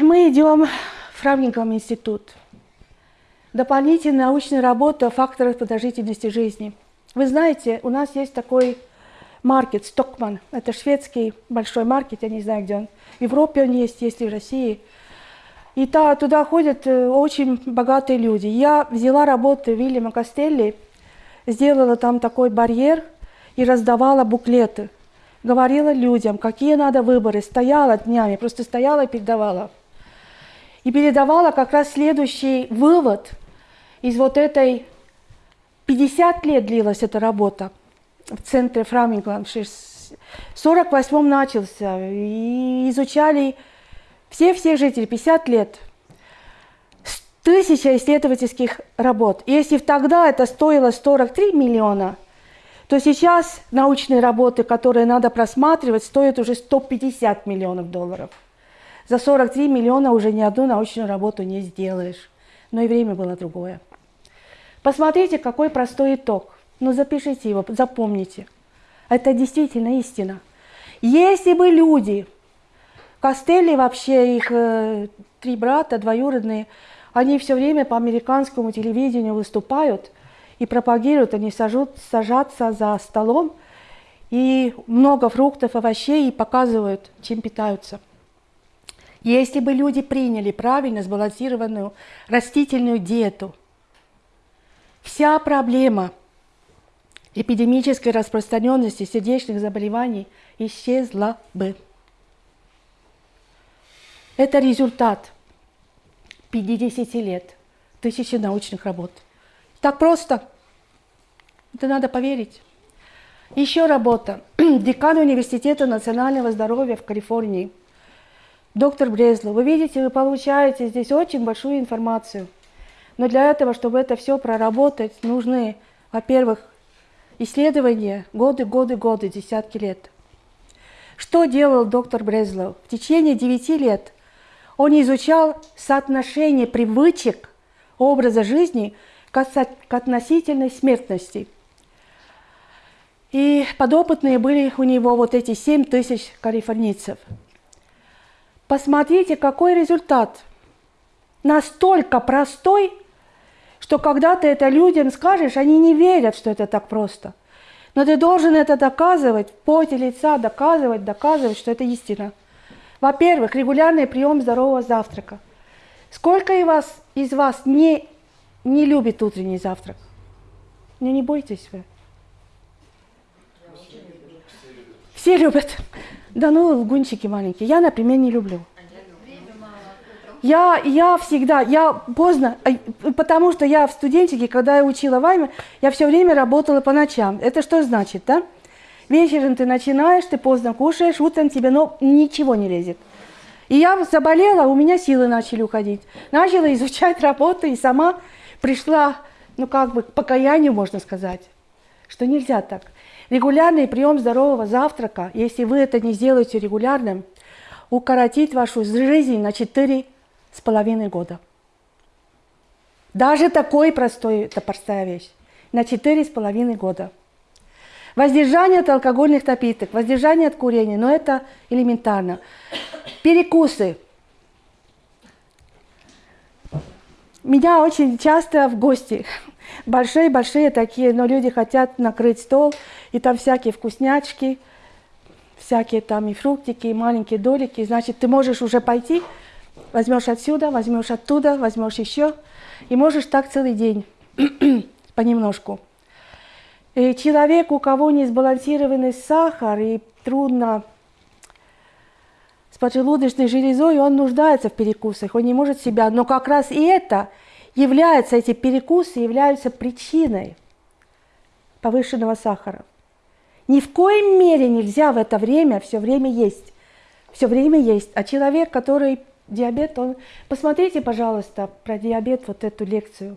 Мы идем в Фрамнингом институт. Дополнительная научная работа о факторах продолжительности жизни. Вы знаете, у нас есть такой маркет, Стокман. Это шведский большой маркет, я не знаю, где он. В Европе он есть, есть и в России. И та, туда ходят э, очень богатые люди. Я взяла работу Вильяма Костелли, сделала там такой барьер и раздавала буклеты – говорила людям, какие надо выборы, стояла днями, просто стояла и передавала. И передавала как раз следующий вывод из вот этой... 50 лет длилась эта работа в центре Фрамингланд. В 48 начался. И изучали все-все жители, 50 лет. Тысяча исследовательских работ. Если тогда это стоило 43 миллиона – то сейчас научные работы, которые надо просматривать, стоят уже 150 миллионов долларов. За 43 миллиона уже ни одну научную работу не сделаешь. Но и время было другое. Посмотрите, какой простой итог. Ну, запишите его, запомните. Это действительно истина. Если бы люди, Костелли вообще, их э, три брата, двоюродные, они все время по американскому телевидению выступают – и пропагируют, они сажут, сажатся за столом, и много фруктов, овощей, и показывают, чем питаются. Если бы люди приняли правильно сбалансированную растительную диету, вся проблема эпидемической распространенности сердечных заболеваний исчезла бы. Это результат 50 лет, тысячи научных работ. Так просто. Это надо поверить. Еще работа. Декан Университета национального здоровья в Калифорнии. Доктор Брезло. Вы видите, вы получаете здесь очень большую информацию. Но для этого, чтобы это все проработать, нужны, во-первых, исследования годы, годы, годы, десятки лет. Что делал доктор Брезлов? В течение 9 лет он изучал соотношение привычек образа жизни – к относительной смертности. И подопытные были у него вот эти 7 тысяч калифорнийцев. Посмотрите, какой результат. Настолько простой, что когда ты это людям скажешь, они не верят, что это так просто. Но ты должен это доказывать, в поте лица доказывать, доказывать, что это истина. Во-первых, регулярный прием здорового завтрака. Сколько из вас, из вас не не любит утренний завтрак. Ну не бойтесь вы. Все любят. Да ну, лгунчики маленькие. Я, например, не люблю. Я, я всегда, я поздно, потому что я в студентике, когда я учила вайме, я все время работала по ночам. Это что значит, да? Вечером ты начинаешь, ты поздно кушаешь, утром тебе ну, ничего не лезет. И я заболела, у меня силы начали уходить. Начала изучать работу и сама пришла, ну как бы, к покаянию, можно сказать, что нельзя так. Регулярный прием здорового завтрака, если вы это не сделаете регулярным, укоротит вашу жизнь на четыре с половиной года. Даже такой простой, это простая вещь. На четыре с половиной года. Воздержание от алкогольных напиток, воздержание от курения, но это элементарно. Перекусы. Меня очень часто в гости, большие-большие такие, но люди хотят накрыть стол, и там всякие вкуснячки, всякие там и фруктики, и маленькие долики. Значит, ты можешь уже пойти, возьмешь отсюда, возьмешь оттуда, возьмешь еще, и можешь так целый день, понемножку. И человек, у кого не сбалансированный сахар, и трудно с поджелудочной железой, он нуждается в перекусах, он не может себя. Но как раз и это является, эти перекусы являются причиной повышенного сахара. Ни в коем мере нельзя в это время все время есть. Все время есть. А человек, который диабет, он... Посмотрите, пожалуйста, про диабет вот эту лекцию.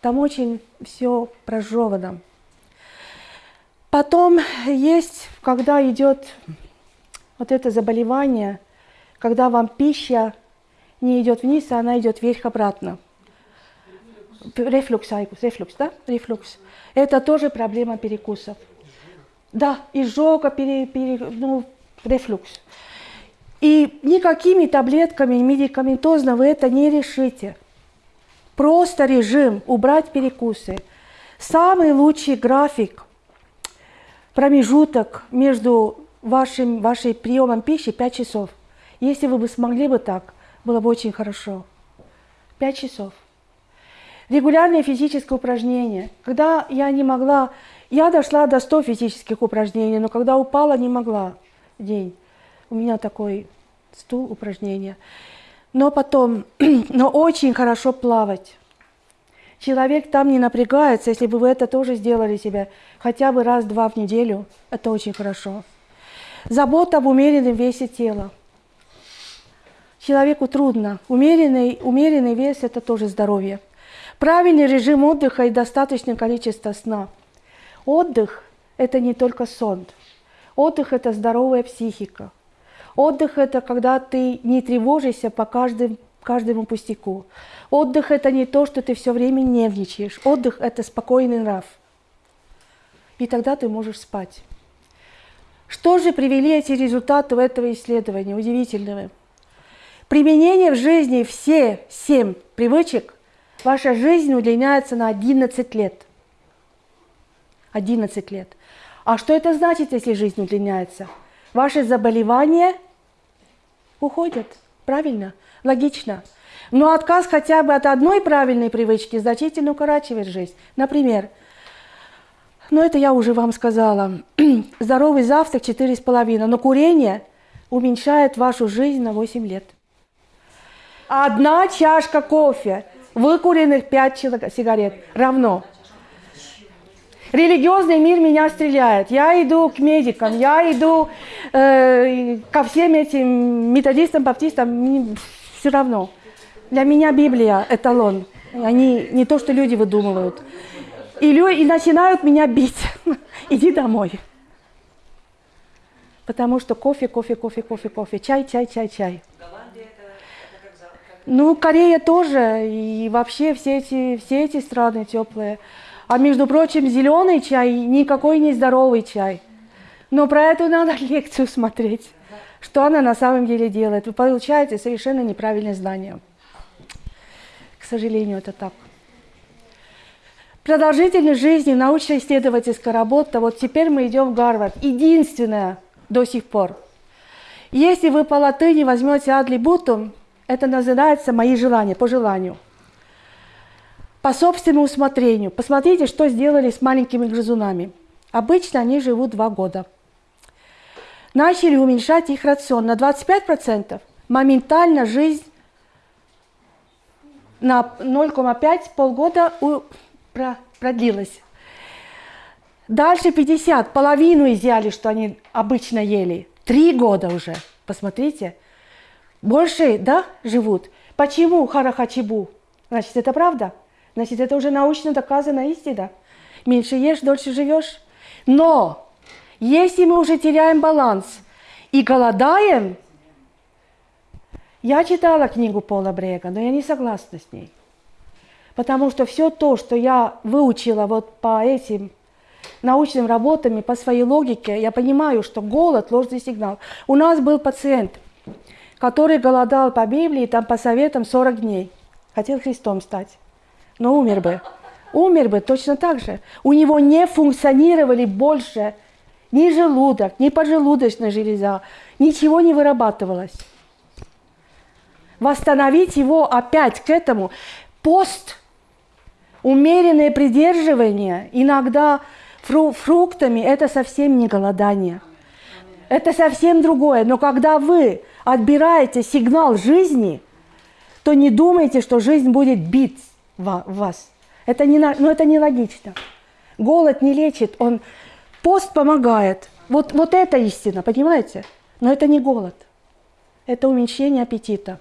Там очень все прожевано. Потом есть, когда идет вот это заболевание, когда вам пища не идет вниз, а она идет вверх-обратно. Рефлюкс, рефлюкс, да? Рефлюкс. Это тоже проблема перекусов. Да, изжога, пере, пере, ну, рефлюкс. И никакими таблетками медикаментозно вы это не решите. Просто режим, убрать перекусы. Самый лучший график, промежуток между вашим, вашим приемом пищи 5 часов. Если вы бы смогли бы так, было бы очень хорошо. 5 часов. Регулярные физические упражнения. Когда я не могла, я дошла до 100 физических упражнений, но когда упала, не могла день. У меня такой стул упражнения. Но потом, но очень хорошо плавать. Человек там не напрягается, если бы вы это тоже сделали себе хотя бы раз-два в неделю, это очень хорошо. Забота об умеренном весе тела. Человеку трудно. Умеренный, умеренный вес – это тоже здоровье. Правильный режим отдыха и достаточное количество сна. Отдых – это не только сон. Отдых – это здоровая психика. Отдых – это когда ты не тревожишься по каждым, каждому пустяку. Отдых – это не то, что ты все время нервничаешь. Отдых – это спокойный нрав. И тогда ты можешь спать. Что же привели эти результаты этого исследования удивительного? Применение в жизни все семь привычек, ваша жизнь удлиняется на 11 лет. 11 лет. А что это значит, если жизнь удлиняется? Ваши заболевания уходят. Правильно? Логично. Но отказ хотя бы от одной правильной привычки значительно укорачивает жизнь. Например, ну это я уже вам сказала, здоровый завтрак 4,5, но курение уменьшает вашу жизнь на 8 лет. Одна чашка кофе, выкуренных 5 сигарет равно Религиозный мир меня стреляет. Я иду к медикам, я иду э, ко всем этим методистам, баптистам, мне все равно. Для меня Библия – эталон. Они не то, что люди выдумывают. И, и начинают меня бить. Иди домой. Потому что кофе, кофе, кофе, кофе, кофе, чай, чай, чай, чай. Ну, Корея тоже, и вообще все эти, все эти страны теплые. А между прочим, зеленый чай никакой не здоровый чай. Но про это надо лекцию смотреть, что она на самом деле делает. Вы получаете совершенно неправильное знание. К сожалению, это так. Продолжительность жизни, научно-исследовательская работа. Вот теперь мы идем в Гарвард. Единственное до сих пор. Если вы по латыни возьмете адли бутум, это называется «мои желания», по желанию по собственному усмотрению. Посмотрите, что сделали с маленькими грызунами. Обычно они живут два года. Начали уменьшать их рацион на 25%. Моментально жизнь на 0,5 полгода продлилась. Дальше 50, половину изъяли, что они обычно ели. Три года уже, посмотрите. Больше, да, живут. Почему харахачибу? Значит, это правда? Значит, это уже научно доказана истина. Меньше ешь, дольше живешь. Но если мы уже теряем баланс и голодаем, я читала книгу Пола Брега, но я не согласна с ней. Потому что все то, что я выучила вот по этим научным работам и по своей логике, я понимаю, что голод – ложный сигнал. У нас был пациент, который голодал по Библии, там по советам 40 дней. Хотел Христом стать но умер бы. Умер бы точно так же. У него не функционировали больше ни желудок, ни поджелудочная железа, ничего не вырабатывалось. Восстановить его опять к этому. Пост, умеренное придерживание, иногда фру фруктами, это совсем не голодание. Это совсем другое. Но когда вы отбираете сигнал жизни, то не думайте, что жизнь будет бить вас. Это не, но это не логично. Голод не лечит, он пост помогает. Вот, вот это истина, понимаете? Но это не голод. Это уменьшение аппетита.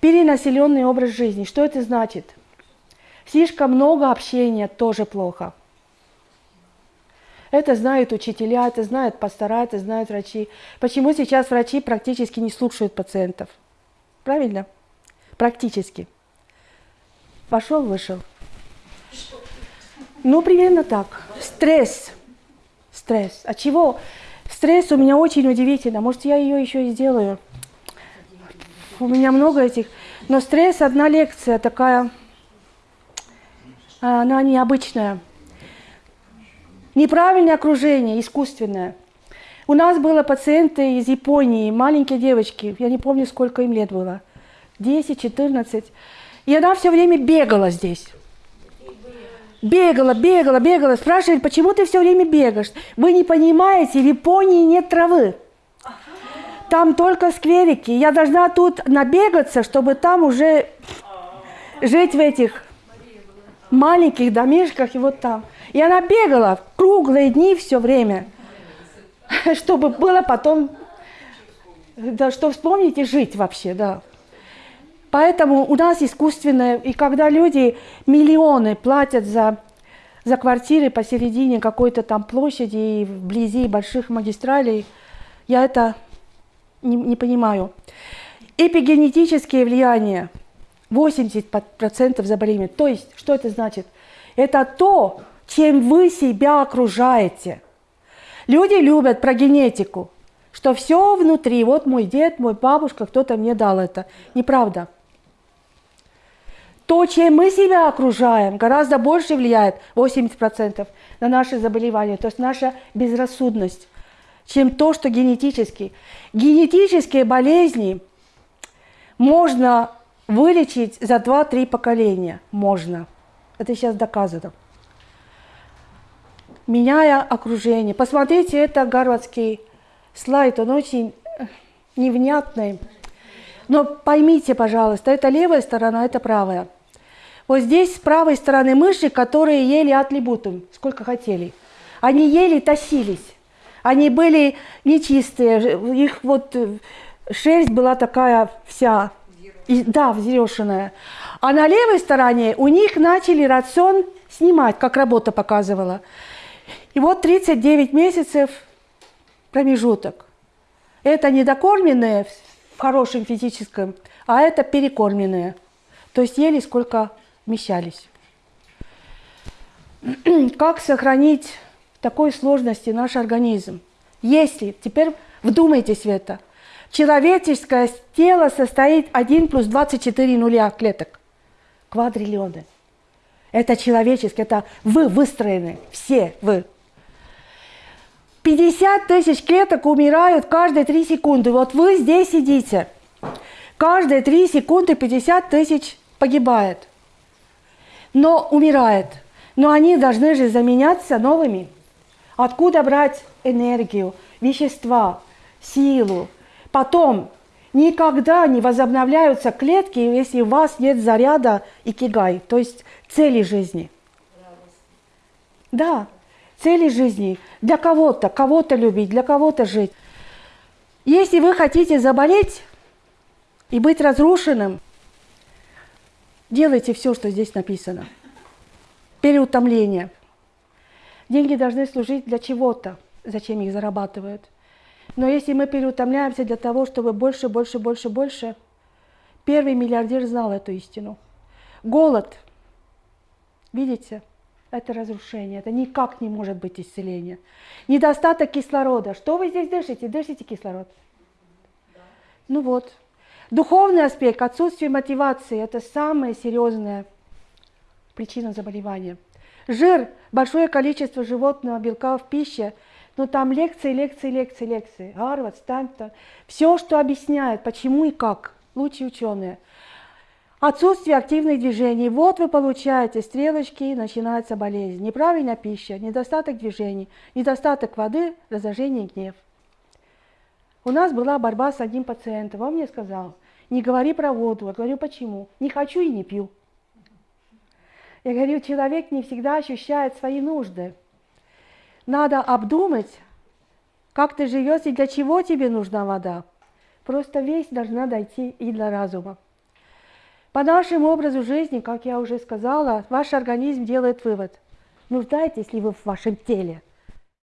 Перенаселенный образ жизни. Что это значит? Слишком много общения тоже плохо. Это знают учителя, это знают пастора, это знают врачи. Почему сейчас врачи практически не слушают пациентов? Правильно? Практически. Вошел, вышел. Ну, примерно так. Стресс. Стресс. От чего? Стресс у меня очень удивительно. Может, я ее еще и сделаю. у меня много этих. Но стресс одна лекция такая, она необычная. Неправильное окружение, искусственное. У нас были пациенты из Японии, маленькие девочки, я не помню, сколько им лет было, 10, 14. И она все время бегала здесь. Бегала, бегала, бегала. Спрашивает, почему ты все время бегаешь? Вы не понимаете, в Японии нет травы. Там только скверики. Я должна тут набегаться, чтобы там уже жить в этих маленьких домишках и вот там. И она бегала круглые дни все время, чтобы было потом, да, что вспомнить и жить вообще, да. Поэтому у нас искусственное, и когда люди миллионы платят за, за квартиры посередине какой-то там площади и вблизи больших магистралей, я это не, не понимаю. Эпигенетические влияния, 80% заболеваний. То есть, что это значит? Это то, чем вы себя окружаете. Люди любят про генетику, что все внутри, вот мой дед, мой бабушка, кто-то мне дал это. Неправда. То, чем мы себя окружаем, гораздо больше влияет, 80% на наши заболевания, то есть наша безрассудность, чем то, что генетически. Генетические болезни можно вылечить за 2-3 поколения. Можно. Это сейчас доказано. Меняя окружение. Посмотрите, это гарвардский слайд, он очень невнятный. Но поймите, пожалуйста, это левая сторона, это правая. Вот здесь с правой стороны мыши, которые ели атлибутум, сколько хотели. Они ели, тащились. Они были нечистые, их вот э, шерсть была такая вся, и, да, взъерошенная. А на левой стороне у них начали рацион снимать, как работа показывала. И вот 39 месяцев промежуток. Это недокормленные в хорошем физическом, а это перекормленные. То есть ели сколько вмещались. Как сохранить в такой сложности наш организм? Если, теперь вдумайтесь в это, человеческое тело состоит 1 плюс 24 нуля клеток, квадриллионы. Это человеческое, это вы выстроены, все вы. 50 тысяч клеток умирают каждые 3 секунды. Вот вы здесь сидите. Каждые 3 секунды 50 тысяч погибает но умирает. Но они должны же заменяться новыми. Откуда брать энергию, вещества, силу? Потом никогда не возобновляются клетки, если у вас нет заряда и кигай, то есть цели жизни. Да, цели жизни. Для кого-то, кого-то любить, для кого-то жить. Если вы хотите заболеть и быть разрушенным, Делайте все, что здесь написано. Переутомление. Деньги должны служить для чего-то, зачем их зарабатывают. Но если мы переутомляемся для того, чтобы больше, больше, больше, больше, первый миллиардер знал эту истину. Голод, видите, это разрушение, это никак не может быть исцеление. Недостаток кислорода. Что вы здесь дышите? Дышите кислород? Ну вот, Духовный аспект, отсутствие мотивации – это самая серьезная причина заболевания. Жир, большое количество животного белка в пище, но там лекции, лекции, лекции, лекции. Гарвард, Стэнтон. Все, что объясняет, почему и как. Лучшие ученые. Отсутствие активных движений. Вот вы получаете стрелочки, начинается болезнь. Неправильная пища, недостаток движений, недостаток воды, раздражение, гнев. У нас была борьба с одним пациентом. Он мне сказал, не говори про воду. Я говорю, почему? Не хочу и не пью. Я говорю, человек не всегда ощущает свои нужды. Надо обдумать, как ты живешь и для чего тебе нужна вода. Просто весь должна дойти и до разума. По нашему образу жизни, как я уже сказала, ваш организм делает вывод. Нуждаетесь ли вы в вашем теле?